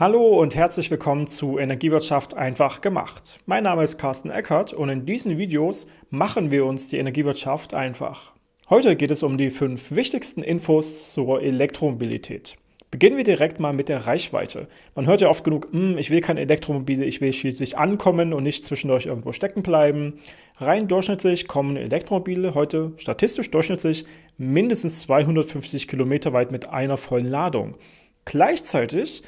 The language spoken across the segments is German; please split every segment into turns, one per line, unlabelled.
Hallo und herzlich willkommen zu Energiewirtschaft einfach gemacht. Mein Name ist Carsten Eckert und in diesen Videos machen wir uns die Energiewirtschaft einfach. Heute geht es um die fünf wichtigsten Infos zur Elektromobilität. Beginnen wir direkt mal mit der Reichweite. Man hört ja oft genug, hm, ich will kein Elektromobil, ich will schließlich ankommen und nicht zwischendurch irgendwo stecken bleiben. Rein durchschnittlich kommen Elektromobile heute statistisch durchschnittlich mindestens 250 Kilometer weit mit einer vollen Ladung. Gleichzeitig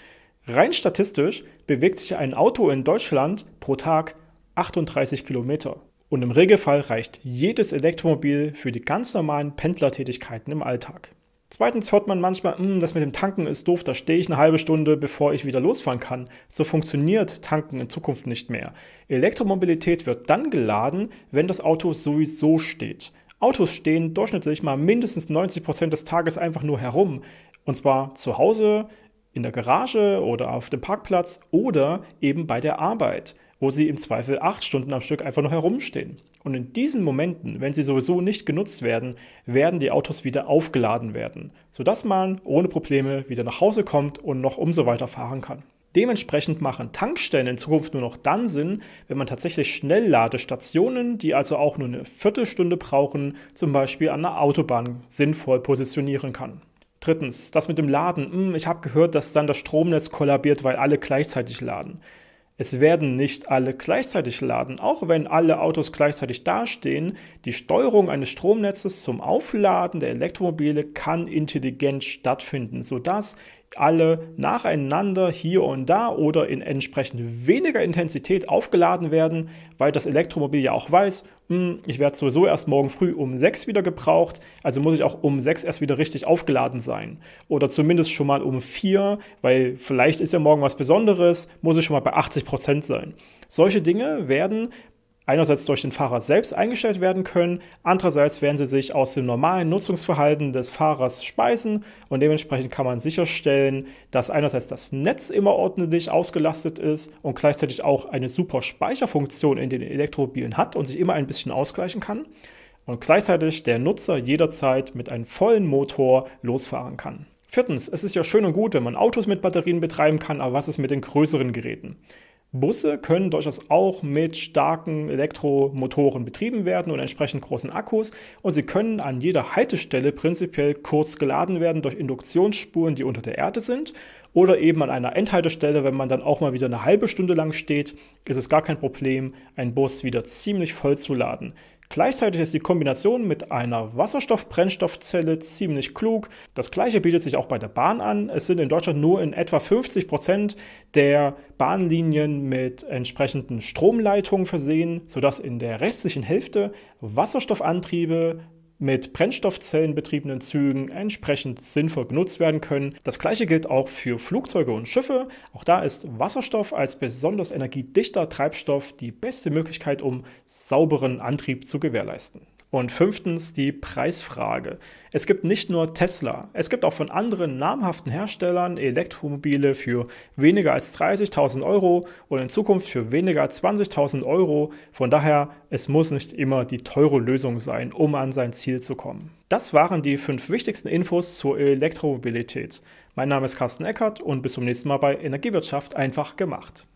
Rein statistisch bewegt sich ein Auto in Deutschland pro Tag 38 Kilometer. Und im Regelfall reicht jedes Elektromobil für die ganz normalen Pendlertätigkeiten im Alltag. Zweitens hört man manchmal, hm, das mit dem Tanken ist doof, da stehe ich eine halbe Stunde, bevor ich wieder losfahren kann. So funktioniert Tanken in Zukunft nicht mehr. Elektromobilität wird dann geladen, wenn das Auto sowieso steht. Autos stehen durchschnittlich mal mindestens 90 Prozent des Tages einfach nur herum. Und zwar zu Hause, in der Garage oder auf dem Parkplatz oder eben bei der Arbeit, wo sie im Zweifel acht Stunden am Stück einfach nur herumstehen. Und in diesen Momenten, wenn sie sowieso nicht genutzt werden, werden die Autos wieder aufgeladen werden, sodass man ohne Probleme wieder nach Hause kommt und noch umso weiter fahren kann. Dementsprechend machen Tankstellen in Zukunft nur noch dann Sinn, wenn man tatsächlich Schnellladestationen, die also auch nur eine Viertelstunde brauchen, zum Beispiel an der Autobahn sinnvoll positionieren kann. Drittens, das mit dem Laden. Hm, ich habe gehört, dass dann das Stromnetz kollabiert, weil alle gleichzeitig laden. Es werden nicht alle gleichzeitig laden, auch wenn alle Autos gleichzeitig dastehen. Die Steuerung eines Stromnetzes zum Aufladen der Elektromobile kann intelligent stattfinden, sodass alle nacheinander hier und da oder in entsprechend weniger Intensität aufgeladen werden, weil das Elektromobil ja auch weiß, hm, ich werde sowieso erst morgen früh um 6 wieder gebraucht, also muss ich auch um 6 erst wieder richtig aufgeladen sein. Oder zumindest schon mal um 4, weil vielleicht ist ja morgen was Besonderes, muss ich schon mal bei 80 Prozent sein. Solche Dinge werden einerseits durch den Fahrer selbst eingestellt werden können, andererseits werden sie sich aus dem normalen Nutzungsverhalten des Fahrers speisen und dementsprechend kann man sicherstellen, dass einerseits das Netz immer ordentlich ausgelastet ist und gleichzeitig auch eine super Speicherfunktion in den Elektromobilen hat und sich immer ein bisschen ausgleichen kann und gleichzeitig der Nutzer jederzeit mit einem vollen Motor losfahren kann. Viertens, es ist ja schön und gut, wenn man Autos mit Batterien betreiben kann, aber was ist mit den größeren Geräten? Busse können durchaus auch mit starken Elektromotoren betrieben werden und entsprechend großen Akkus und sie können an jeder Haltestelle prinzipiell kurz geladen werden durch Induktionsspuren, die unter der Erde sind oder eben an einer Endhaltestelle, wenn man dann auch mal wieder eine halbe Stunde lang steht, ist es gar kein Problem, einen Bus wieder ziemlich voll zu laden. Gleichzeitig ist die Kombination mit einer Wasserstoff-Brennstoffzelle ziemlich klug. Das gleiche bietet sich auch bei der Bahn an. Es sind in Deutschland nur in etwa 50 Prozent der Bahnlinien mit entsprechenden Stromleitungen versehen, sodass in der restlichen Hälfte Wasserstoffantriebe mit Brennstoffzellen betriebenen Zügen entsprechend sinnvoll genutzt werden können. Das gleiche gilt auch für Flugzeuge und Schiffe. Auch da ist Wasserstoff als besonders energiedichter Treibstoff die beste Möglichkeit, um sauberen Antrieb zu gewährleisten. Und fünftens die Preisfrage. Es gibt nicht nur Tesla, es gibt auch von anderen namhaften Herstellern Elektromobile für weniger als 30.000 Euro und in Zukunft für weniger als 20.000 Euro. Von daher, es muss nicht immer die teure Lösung sein, um an sein Ziel zu kommen. Das waren die fünf wichtigsten Infos zur Elektromobilität. Mein Name ist Carsten Eckert und bis zum nächsten Mal bei Energiewirtschaft einfach gemacht.